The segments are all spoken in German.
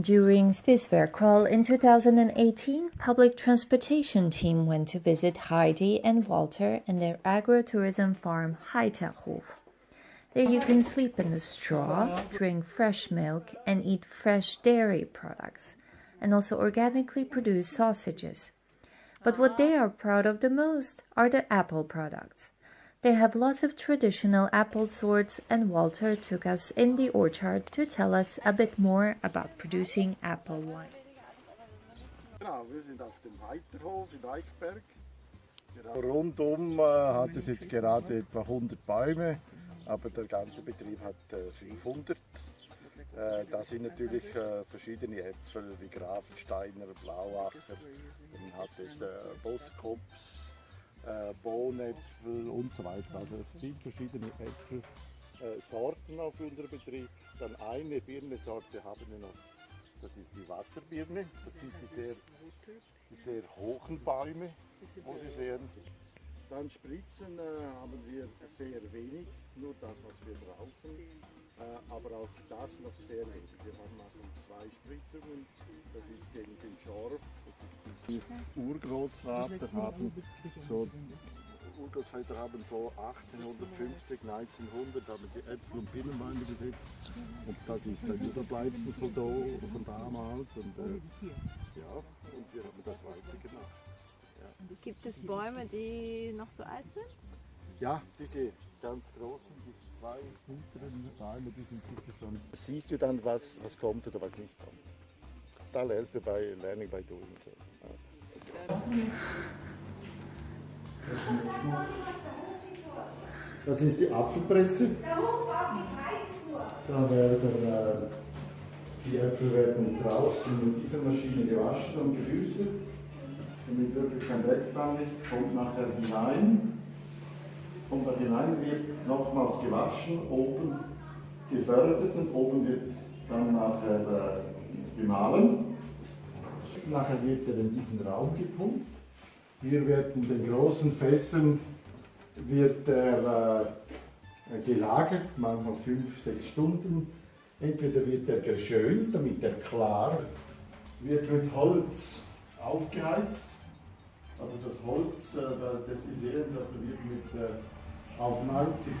During Swisswear Crawl in 2018, public transportation team went to visit Heidi and Walter in their agrotourism farm Heiterhof. There you can sleep in the straw, drink fresh milk, and eat fresh dairy products, and also organically produce sausages. But what they are proud of the most are the apple products. They have lots of traditional apple sorts, and Walter took us in the orchard to tell us a bit more about producing apple wine. Genau, wir sind auf dem Heiterhof in Eichberg. Rundum äh, hat es jetzt gerade etwa 100 Bäume, aber der ganze Betrieb hat äh, 500. Äh, da sind natürlich äh, verschiedene Äpfel wie Grafensteiner, Blauacher, dann hat es äh, Boskops, äh, Bohnäpfel und so weiter. Also es sind verschiedene Äpfelsorten auf unserem Betrieb. Dann eine Birnensorte haben wir noch, das ist die Wasserbirne. Das sind die sehr, die sehr hohen Bäume, wo Sie sehen. Dann Spritzen äh, haben wir sehr wenig, nur das, was wir brauchen. Äh, aber auch das noch sehr wenig. Wir haben also zwei Spritzungen, das ist gegen den Schorf. Die Urgroßvater haben so Urgroßväter haben so 1850, 1900 haben sie Äpfel und Binnenweine gesetzt und das ist ein Überbleibsel von, da, von damals und äh, ja, und wir haben das weitergemacht. Ja. Gibt es Bäume, die noch so alt sind? Ja, diese ganz großen, die zwei hinteren Bäume, die sind sicher schon. Siehst du dann, was, was kommt oder was nicht kommt. Da lernst du bei Learning by Doing. So. Das ist die Apfelpresse. Da werden äh, die Äpfel werden draußen mit dieser Maschine gewaschen und gebürstet, damit wirklich kein dran ist, kommt nachher hinein. Kommt da hinein, wird nochmals gewaschen, oben gefördert und oben wird dann nachher äh, gemahlen. Nachher wird er in diesen Raum gepumpt. Hier wird in den großen Fässern wird er äh, gelagert, manchmal fünf, sechs Stunden. Entweder wird er geschönt, damit er klar wird mit Holz aufgeheizt. Also das Holz, äh, das Sie sehen, das wird mit, äh, auf 90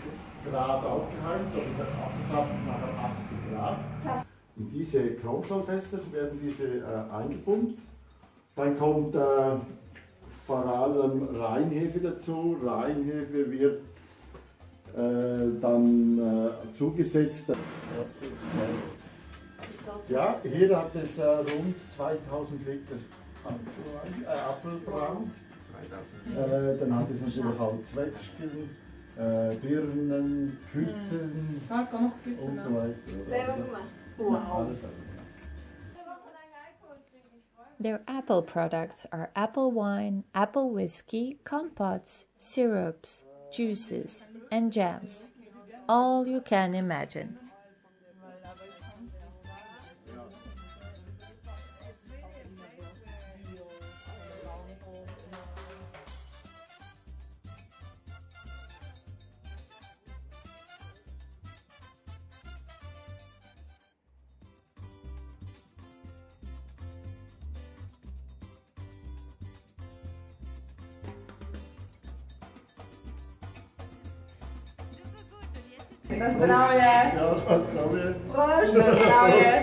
Grad aufgeheizt, also der Apfelsaft ist nachher 80 Grad. In diese Chromschallfässer werden diese äh, eingepumpt. Dann kommt äh, vor allem Reinhefe dazu. Reinhefe wird äh, dann äh, zugesetzt. Ja, hier hat es äh, rund 2000 Liter äh, Apfelbrand. Äh, dann hat es natürlich auch Zwetschgen, äh, Birnen, Küten und so weiter. Selber gemacht. Their apple products are apple wine, apple whiskey, compotes, syrups, juices, and jams. All you can imagine. Na zdrowie! Na zdrowie. Proszę, zdrowie!